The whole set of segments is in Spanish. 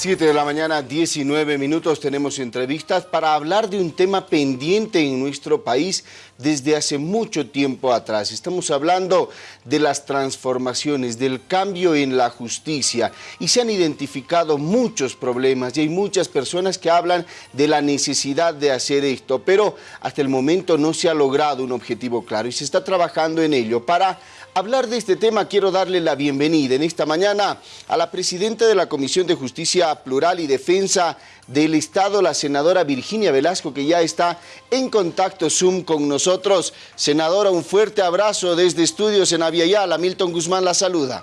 7 de la mañana, 19 minutos, tenemos entrevistas para hablar de un tema pendiente en nuestro país desde hace mucho tiempo atrás. Estamos hablando de las transformaciones, del cambio en la justicia y se han identificado muchos problemas y hay muchas personas que hablan de la necesidad de hacer esto, pero hasta el momento no se ha logrado un objetivo claro y se está trabajando en ello. Para hablar de este tema quiero darle la bienvenida en esta mañana a la presidenta de la Comisión de Justicia Plural y Defensa del Estado, la senadora Virginia Velasco, que ya está en contacto Zoom con nosotros. Senadora, un fuerte abrazo desde Estudios en Aviala. Milton Guzmán la saluda.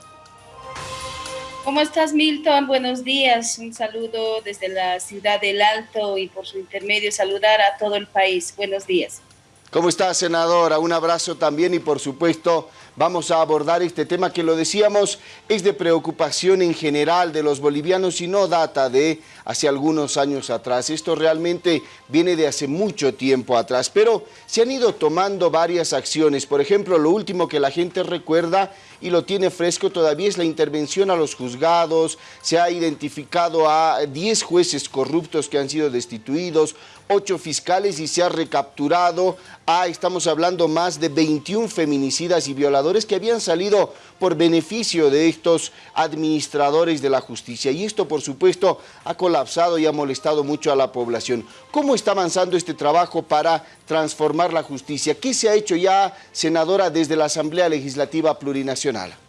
¿Cómo estás, Milton? Buenos días. Un saludo desde la ciudad del Alto y por su intermedio saludar a todo el país. Buenos días. ¿Cómo está, senadora? Un abrazo también y, por supuesto, vamos a abordar este tema que lo decíamos, es de preocupación en general de los bolivianos y no data de hace algunos años atrás. Esto realmente viene de hace mucho tiempo atrás, pero se han ido tomando varias acciones. Por ejemplo, lo último que la gente recuerda y lo tiene fresco todavía es la intervención a los juzgados, se ha identificado a 10 jueces corruptos que han sido destituidos, 8 fiscales y se ha recapturado a, estamos hablando, más de 21 feminicidas y violadores que habían salido por beneficio de estos administradores de la justicia. Y esto, por supuesto, ha colapsado y ha molestado mucho a la población. ¿Cómo está avanzando este trabajo para transformar la justicia? ¿Qué se ha hecho ya, senadora, desde la Asamblea Legislativa Plurinacional?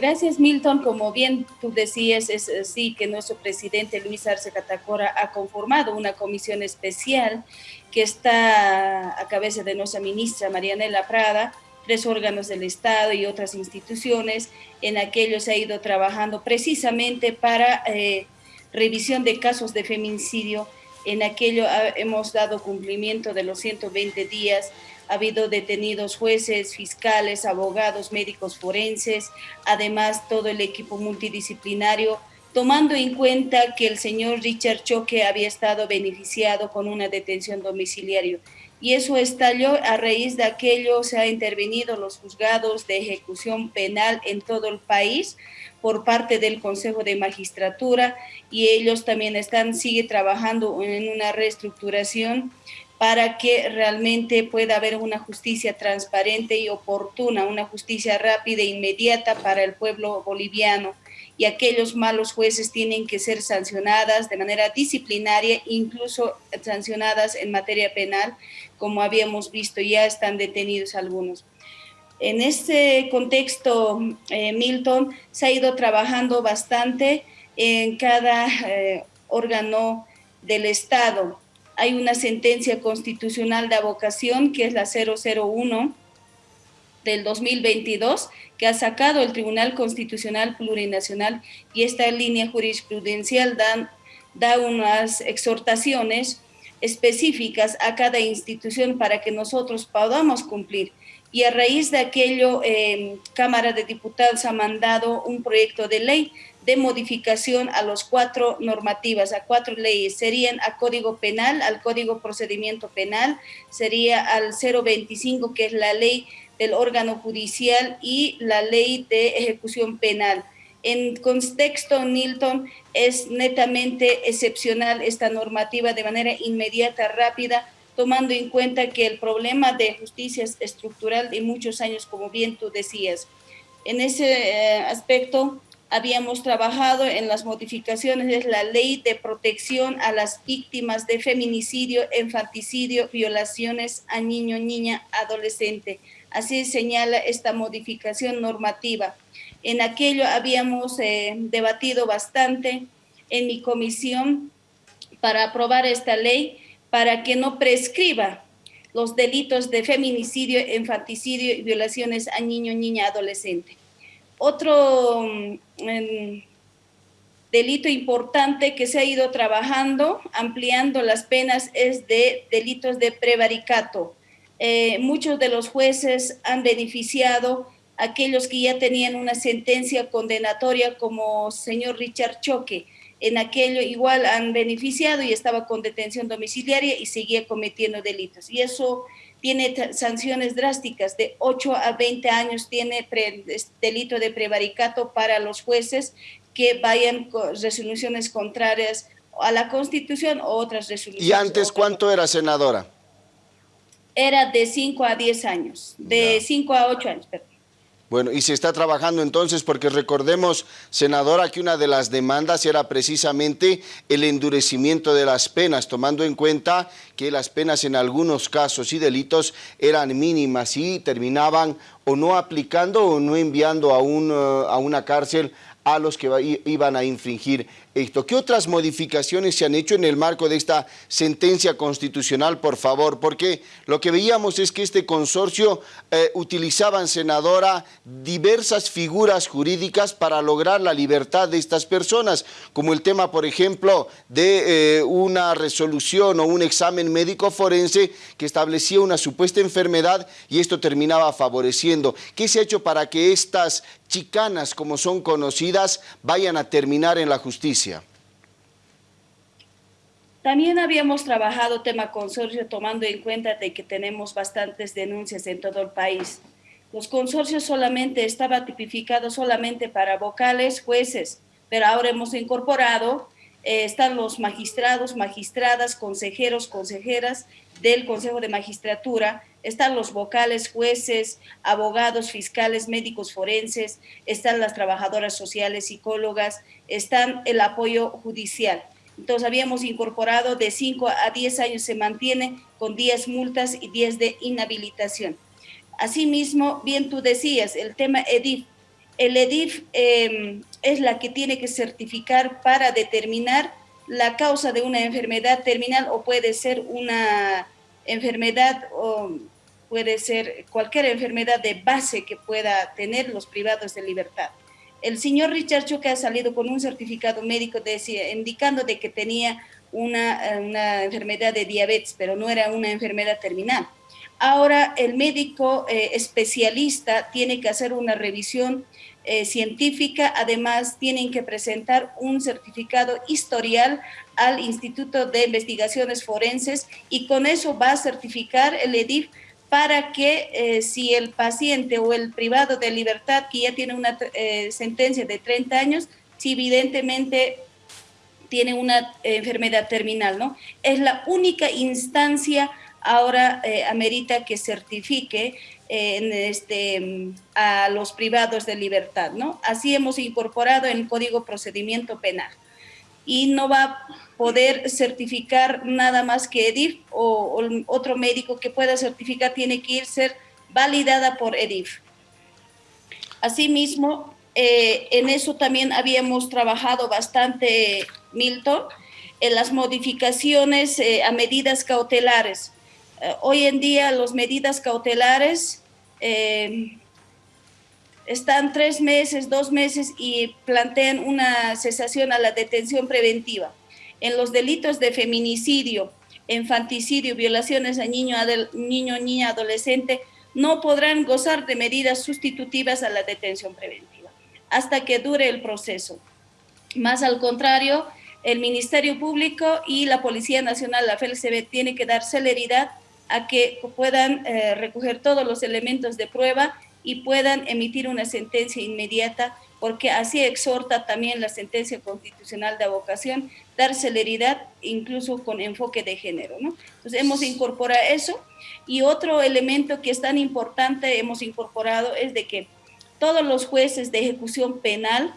Gracias, Milton. Como bien tú decías, es así que nuestro presidente Luis Arce Catacora ha conformado una comisión especial que está a cabeza de nuestra ministra Marianela Prada, tres órganos del Estado y otras instituciones. En aquello se ha ido trabajando precisamente para eh, revisión de casos de feminicidio. En aquello hemos dado cumplimiento de los 120 días. Ha habido detenidos jueces, fiscales, abogados, médicos forenses, además todo el equipo multidisciplinario, tomando en cuenta que el señor Richard Choque había estado beneficiado con una detención domiciliaria. Y eso estalló a raíz de aquello, se ha intervenido los juzgados de ejecución penal en todo el país por parte del Consejo de Magistratura y ellos también están, sigue trabajando en una reestructuración para que realmente pueda haber una justicia transparente y oportuna, una justicia rápida e inmediata para el pueblo boliviano. Y aquellos malos jueces tienen que ser sancionadas de manera disciplinaria, incluso sancionadas en materia penal, como habíamos visto, ya están detenidos algunos. En este contexto, eh, Milton, se ha ido trabajando bastante en cada eh, órgano del Estado hay una sentencia constitucional de avocación que es la 001 del 2022 que ha sacado el Tribunal Constitucional Plurinacional y esta línea jurisprudencial dan, da unas exhortaciones específicas a cada institución para que nosotros podamos cumplir. Y a raíz de aquello, eh, Cámara de Diputados ha mandado un proyecto de ley de modificación a los cuatro normativas, a cuatro leyes. Serían a Código Penal, al Código Procedimiento Penal, sería al 025, que es la ley del órgano judicial y la ley de ejecución penal. En contexto, Nilton, es netamente excepcional esta normativa de manera inmediata, rápida, tomando en cuenta que el problema de justicia es estructural de muchos años, como bien tú decías. En ese eh, aspecto, habíamos trabajado en las modificaciones de la ley de protección a las víctimas de feminicidio, infanticidio, violaciones a niño, niña, adolescente. Así señala esta modificación normativa. En aquello habíamos eh, debatido bastante en mi comisión para aprobar esta ley para que no prescriba los delitos de feminicidio, infanticidio y violaciones a niño, niña, adolescente. Otro mm, delito importante que se ha ido trabajando, ampliando las penas, es de delitos de prevaricato. Eh, muchos de los jueces han beneficiado a aquellos que ya tenían una sentencia condenatoria como señor Richard Choque. En aquello igual han beneficiado y estaba con detención domiciliaria y seguía cometiendo delitos. Y eso tiene sanciones drásticas, de 8 a 20 años tiene delito de prevaricato para los jueces que vayan con resoluciones contrarias a la Constitución o otras resoluciones. ¿Y antes cuánto era senadora? Era de 5 a 10 años, de 5 a 8 años, perdón. Bueno, y se está trabajando entonces, porque recordemos, senadora, que una de las demandas era precisamente el endurecimiento de las penas, tomando en cuenta que las penas en algunos casos y delitos eran mínimas y terminaban o no aplicando o no enviando a, un, eh, a una cárcel a los que iban a infringir ¿Qué otras modificaciones se han hecho en el marco de esta sentencia constitucional, por favor? Porque lo que veíamos es que este consorcio eh, utilizaban, senadora, diversas figuras jurídicas para lograr la libertad de estas personas, como el tema, por ejemplo, de eh, una resolución o un examen médico forense que establecía una supuesta enfermedad y esto terminaba favoreciendo. ¿Qué se ha hecho para que estas chicanas, como son conocidas, vayan a terminar en la justicia? También habíamos trabajado tema consorcio tomando en cuenta de que tenemos bastantes denuncias en todo el país. Los consorcios solamente estaba tipificado solamente para vocales, jueces, pero ahora hemos incorporado, eh, están los magistrados, magistradas, consejeros, consejeras del Consejo de Magistratura, están los vocales, jueces, abogados, fiscales, médicos forenses, están las trabajadoras sociales, psicólogas, están el apoyo judicial. Entonces habíamos incorporado de 5 a 10 años se mantiene con 10 multas y 10 de inhabilitación. Asimismo, bien tú decías, el tema EDIF. El EDIF em, es la que tiene que certificar para determinar la causa de una enfermedad terminal o puede ser una enfermedad o puede ser cualquier enfermedad de base que pueda tener los privados de libertad. El señor Richard Choque ha salido con un certificado médico indicando de que tenía una, enfermedad de diabetes, pero no era una enfermedad terminal. Ahora el médico eh, especialista tiene que hacer una revisión eh, científica, además tienen que presentar un certificado historial al Instituto de Investigaciones Forenses y con eso va a certificar el EDIF para que eh, si el paciente o el privado de libertad que ya tiene una sentencia de 30 años, si evidentemente tiene una enfermedad terminal, ¿no? Es la única instancia ahora amerita que certifique en este, a los privados de libertad, ¿no? Así hemos incorporado en el Código Procedimiento Penal. Y no va a poder certificar nada más que EDIF o, otro médico que pueda certificar tiene que ir ser validada por EDIF. Asimismo, eh, en eso también habíamos trabajado bastante, Milton, en las modificaciones eh, a medidas cautelares. Eh, hoy en día las medidas cautelares eh, están tres meses, dos meses y plantean una cesación a la detención preventiva. En los delitos de feminicidio, infanticidio, violaciones a niño, niño, niña, adolescente, no podrán gozar de medidas sustitutivas a la detención preventiva hasta que dure el proceso. Más al contrario, el Ministerio Público y la Policía Nacional, la FLCB, tiene que dar celeridad a que puedan eh, recoger todos los elementos de prueba y puedan emitir una sentencia inmediata, porque así exhorta también la sentencia constitucional de abocación, dar celeridad incluso con enfoque de género. ¿no? Entonces hemos incorporado eso y otro elemento que es tan importante hemos incorporado es de que todos los jueces de ejecución penal,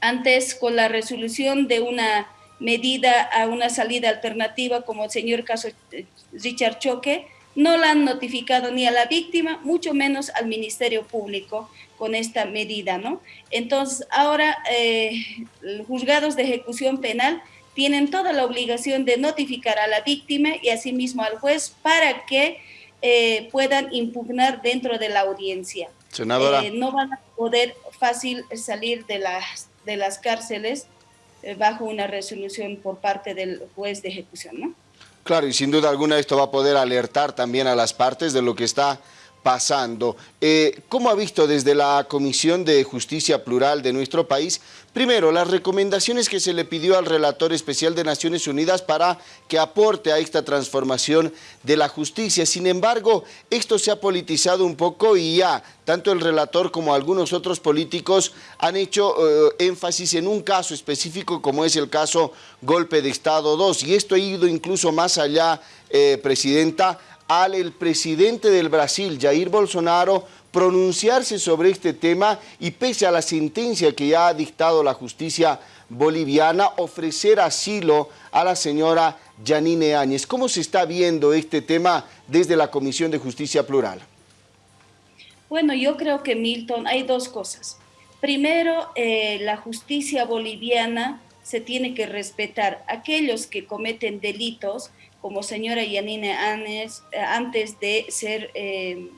antes con la resolución de una medida a una salida alternativa, como el señor caso eh, Richard Choque, no la han notificado ni a la víctima, mucho menos al Ministerio Público con esta medida, ¿no? Entonces, ahora eh, los juzgados de ejecución penal tienen toda la obligación de notificar a la víctima y asimismo al juez para que eh, puedan impugnar dentro de la audiencia. Senadora. no van a poder fácil salir de las, de las cárceles eh, bajo una resolución por parte del juez de ejecución, ¿no? Claro, y sin duda alguna esto va a poder alertar también a las partes de lo que está pasando. Eh, ¿Cómo ha visto desde la Comisión de Justicia Plural de nuestro país, primero, las recomendaciones que se le pidió al relator especial de Naciones Unidas para que aporte a esta transformación de la justicia? Sin embargo, esto se ha politizado un poco y ya tanto el relator como algunos otros políticos han hecho eh, énfasis en un caso específico como es el caso Golpe de Estado 2 y esto ha ido incluso más allá, eh, Presidenta, al el presidente del Brasil, Jair Bolsonaro, pronunciarse sobre este tema y pese a la sentencia que ya ha dictado la justicia boliviana, ofrecer asilo a la señora Janine Áñez. ¿Cómo se está viendo este tema desde la Comisión de Justicia Plural? Bueno, yo creo que Milton, hay dos cosas. Primero, eh, la justicia boliviana se tiene que respetar. Aquellos que cometen delitos como señora Yanine Áñez, eh, antes de ser eh,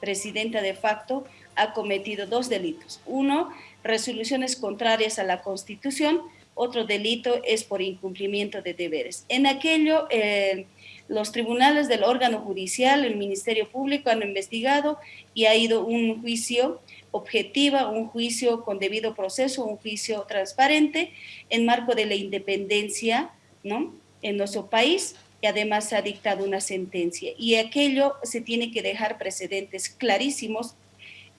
presidenta de facto, ha cometido dos delitos. Uno, resoluciones contrarias a la Constitución. Otro delito es por incumplimiento de deberes. En aquello, eh, los tribunales del órgano judicial, el Ministerio Público han investigado y ha ido un juicio objetiva, un juicio con debido proceso, un juicio transparente en marco de la independencia ¿no? en nuestro país y además ha dictado una sentencia. Y aquello se tiene que dejar precedentes clarísimos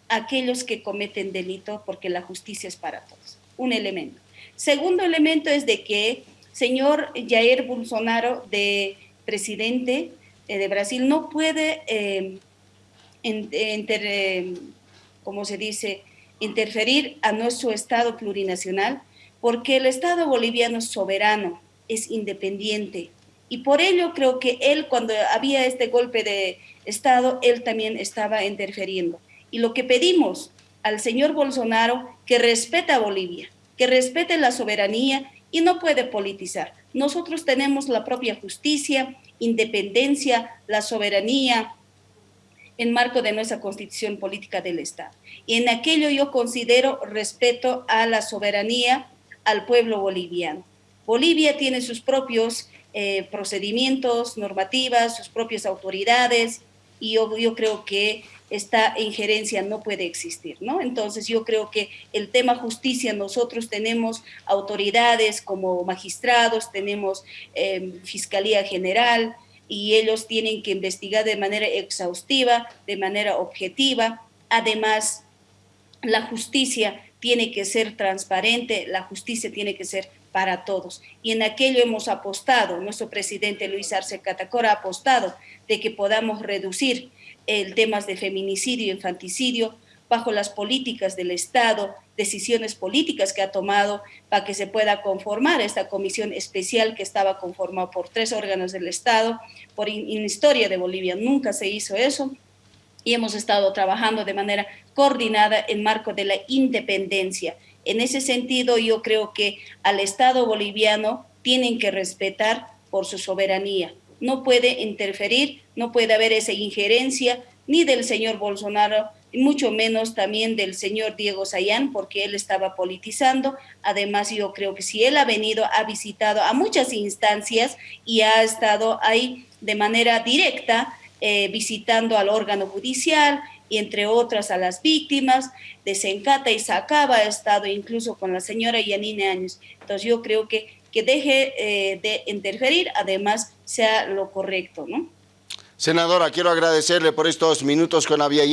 aquellos que cometen delito porque la justicia es para todos. Un elemento. Segundo elemento es de que señor Jair Bolsonaro, de presidente eh, de Brasil, no puede, eh, eh, como se dice, interferir a nuestro Estado plurinacional porque el Estado boliviano es soberano, es independiente, y por ello creo que él, cuando había este golpe de Estado, él también estaba interfiriendo. Y lo que pedimos al señor Bolsonaro, que respete a Bolivia, que respete la soberanía y no puede politizar. Nosotros tenemos la propia justicia, independencia, la soberanía en marco de nuestra constitución política del Estado. Y en aquello yo considero respeto a la soberanía al pueblo boliviano. Bolivia tiene sus propios eh, procedimientos, normativas, sus propias autoridades, y yo, creo que esta injerencia no puede existir, ¿no? Entonces yo creo que el tema justicia, nosotros tenemos autoridades como magistrados, tenemos em, Fiscalía General, y ellos tienen que investigar de manera exhaustiva, de manera objetiva. Además, la justicia tiene que ser transparente, la justicia tiene que ser para todos. Y en aquello hemos apostado, nuestro presidente Luis Arce Catacora ha apostado de que podamos reducir el temas de feminicidio y infanticidio bajo las políticas del Estado, decisiones políticas que ha tomado para que se pueda conformar esta comisión especial que estaba conformada por tres órganos del Estado. Por en historia de Bolivia nunca se hizo eso y hemos estado trabajando de manera coordinada en marco de la independencia en ese sentido, yo creo que al Estado boliviano tienen que respetar por su soberanía. No puede interferir, no puede haber esa injerencia ni del señor Bolsonaro, y mucho menos también del señor Diego Sayán, porque él estaba politizando. Además, yo creo que si él ha venido, ha visitado a muchas instancias y ha estado ahí de manera directa, eh, visitando al órgano judicial, y entre otras a las víctimas, de Sencata y Sacaba ha estado incluso con la señora Yanine Años. Entonces yo creo que, que deje eh, de interferir, además sea lo correcto, ¿no? Senadora, quiero agradecerle por estos minutos con Avia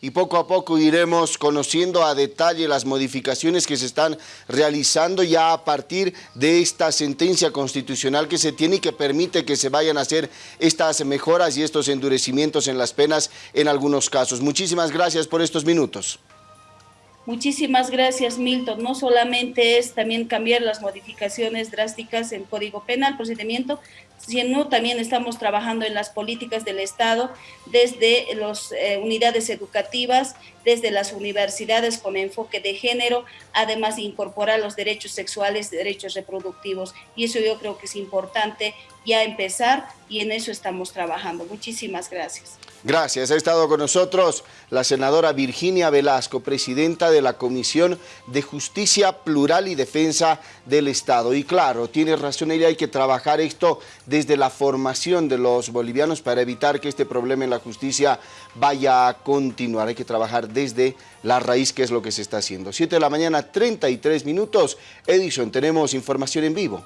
y poco a poco iremos conociendo a detalle las modificaciones que se están realizando ya a partir de esta sentencia constitucional que se tiene y que permite que se vayan a hacer estas mejoras y estos endurecimientos en las penas en algunos casos. Muchísimas gracias por estos minutos. Muchísimas gracias, Milton. No solamente es también cambiar las modificaciones drásticas en Código Penal, procedimiento, sino también estamos trabajando en las políticas del Estado desde las eh, unidades educativas, desde las universidades con enfoque de género, además de incorporar los derechos sexuales, derechos reproductivos. Y eso yo creo que es importante ya empezar y en eso estamos trabajando. Muchísimas gracias. Gracias. Ha estado con nosotros la senadora Virginia Velasco, presidenta de la Comisión de Justicia Plural y Defensa del Estado. Y claro, tiene razón ella, hay que trabajar esto desde la formación de los bolivianos para evitar que este problema en la justicia vaya a continuar. Hay que trabajar desde la raíz, que es lo que se está haciendo. 7 de la mañana, 33 minutos. Edison, tenemos información en vivo.